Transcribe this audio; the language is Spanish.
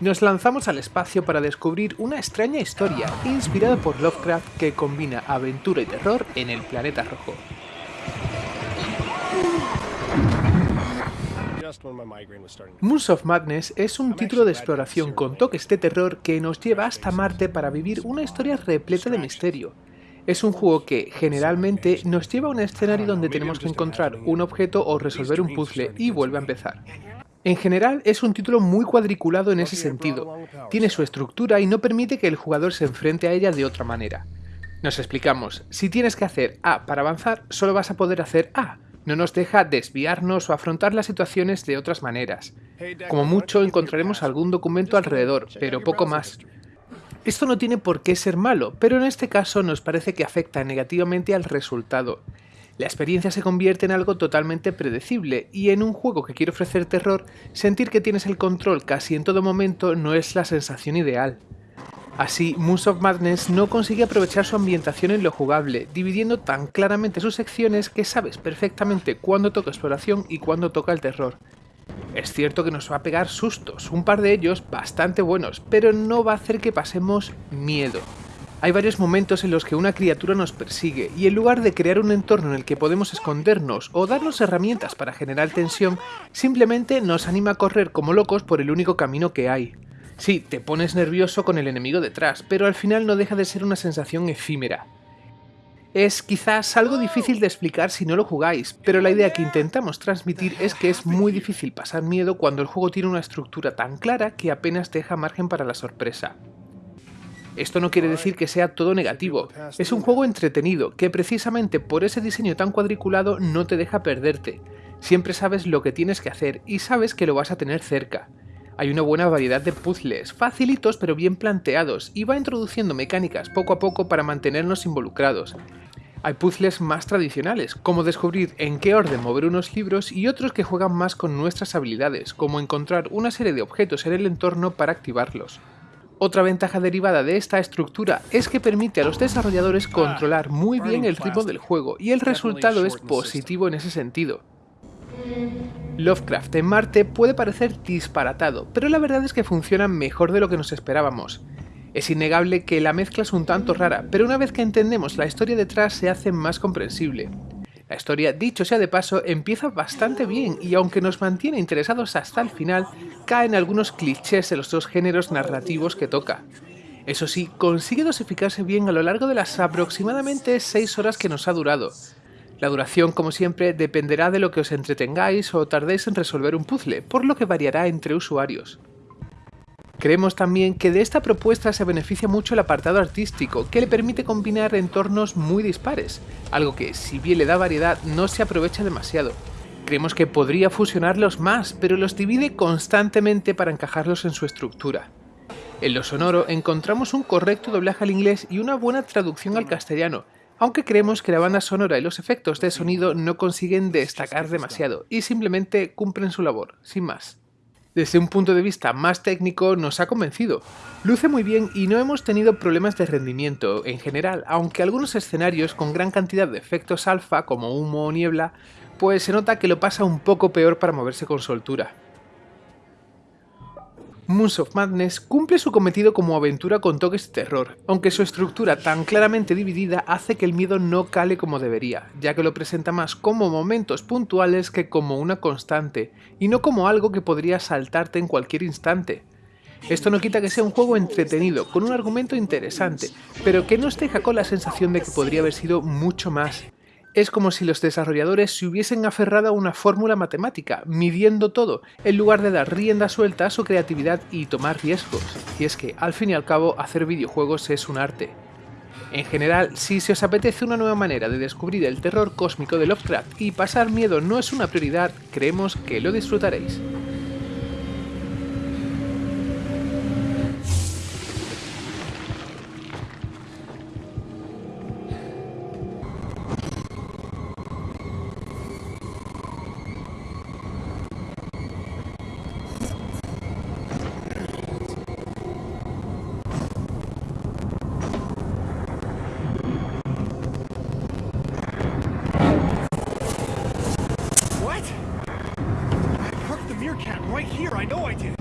nos lanzamos al espacio para descubrir una extraña historia inspirada por Lovecraft que combina aventura y terror en el planeta rojo. Moons of Madness es un título de exploración con toques de terror que nos lleva hasta Marte para vivir una historia repleta de misterio. Es un juego que, generalmente, nos lleva a un escenario donde tenemos que encontrar un objeto o resolver un puzzle y vuelve a empezar. En general es un título muy cuadriculado en ese sentido, tiene su estructura y no permite que el jugador se enfrente a ella de otra manera. Nos explicamos, si tienes que hacer A para avanzar, solo vas a poder hacer A, no nos deja desviarnos o afrontar las situaciones de otras maneras. Como mucho encontraremos algún documento alrededor, pero poco más. Esto no tiene por qué ser malo, pero en este caso nos parece que afecta negativamente al resultado. La experiencia se convierte en algo totalmente predecible, y en un juego que quiere ofrecer terror, sentir que tienes el control casi en todo momento no es la sensación ideal. Así, Moons of Madness no consigue aprovechar su ambientación en lo jugable, dividiendo tan claramente sus secciones que sabes perfectamente cuándo toca exploración y cuándo toca el terror. Es cierto que nos va a pegar sustos, un par de ellos bastante buenos, pero no va a hacer que pasemos miedo. Hay varios momentos en los que una criatura nos persigue y en lugar de crear un entorno en el que podemos escondernos o darnos herramientas para generar tensión, simplemente nos anima a correr como locos por el único camino que hay. Sí, te pones nervioso con el enemigo detrás, pero al final no deja de ser una sensación efímera. Es quizás algo difícil de explicar si no lo jugáis, pero la idea que intentamos transmitir es que es muy difícil pasar miedo cuando el juego tiene una estructura tan clara que apenas deja margen para la sorpresa. Esto no quiere decir que sea todo negativo, es un juego entretenido que precisamente por ese diseño tan cuadriculado no te deja perderte. Siempre sabes lo que tienes que hacer y sabes que lo vas a tener cerca. Hay una buena variedad de puzzles, facilitos pero bien planteados, y va introduciendo mecánicas poco a poco para mantenernos involucrados. Hay puzzles más tradicionales, como descubrir en qué orden mover unos libros y otros que juegan más con nuestras habilidades, como encontrar una serie de objetos en el entorno para activarlos. Otra ventaja derivada de esta estructura es que permite a los desarrolladores ah, controlar muy bien el ritmo del juego y el resultado es positivo en ese sentido. Lovecraft en Marte puede parecer disparatado, pero la verdad es que funciona mejor de lo que nos esperábamos. Es innegable que la mezcla es un tanto rara, pero una vez que entendemos la historia detrás se hace más comprensible. La historia, dicho sea de paso, empieza bastante bien y aunque nos mantiene interesados hasta el final, caen algunos clichés de los dos géneros narrativos que toca. Eso sí, consigue dosificarse bien a lo largo de las aproximadamente 6 horas que nos ha durado. La duración, como siempre, dependerá de lo que os entretengáis o tardéis en resolver un puzzle, por lo que variará entre usuarios. Creemos también que de esta propuesta se beneficia mucho el apartado artístico, que le permite combinar entornos muy dispares, algo que, si bien le da variedad, no se aprovecha demasiado. Creemos que podría fusionarlos más, pero los divide constantemente para encajarlos en su estructura. En lo sonoro encontramos un correcto doblaje al inglés y una buena traducción al castellano, aunque creemos que la banda sonora y los efectos de sonido no consiguen destacar demasiado y simplemente cumplen su labor, sin más desde un punto de vista más técnico nos ha convencido. Luce muy bien y no hemos tenido problemas de rendimiento en general, aunque algunos escenarios con gran cantidad de efectos alfa como humo o niebla, pues se nota que lo pasa un poco peor para moverse con soltura. Moons of Madness cumple su cometido como aventura con toques de terror, aunque su estructura tan claramente dividida hace que el miedo no cale como debería, ya que lo presenta más como momentos puntuales que como una constante, y no como algo que podría saltarte en cualquier instante. Esto no quita que sea un juego entretenido, con un argumento interesante, pero que nos deja con la sensación de que podría haber sido mucho más, es como si los desarrolladores se hubiesen aferrado a una fórmula matemática, midiendo todo, en lugar de dar rienda suelta a su creatividad y tomar riesgos. Y es que, al fin y al cabo, hacer videojuegos es un arte. En general, si se os apetece una nueva manera de descubrir el terror cósmico de Lovecraft y pasar miedo no es una prioridad, creemos que lo disfrutaréis. I know I did.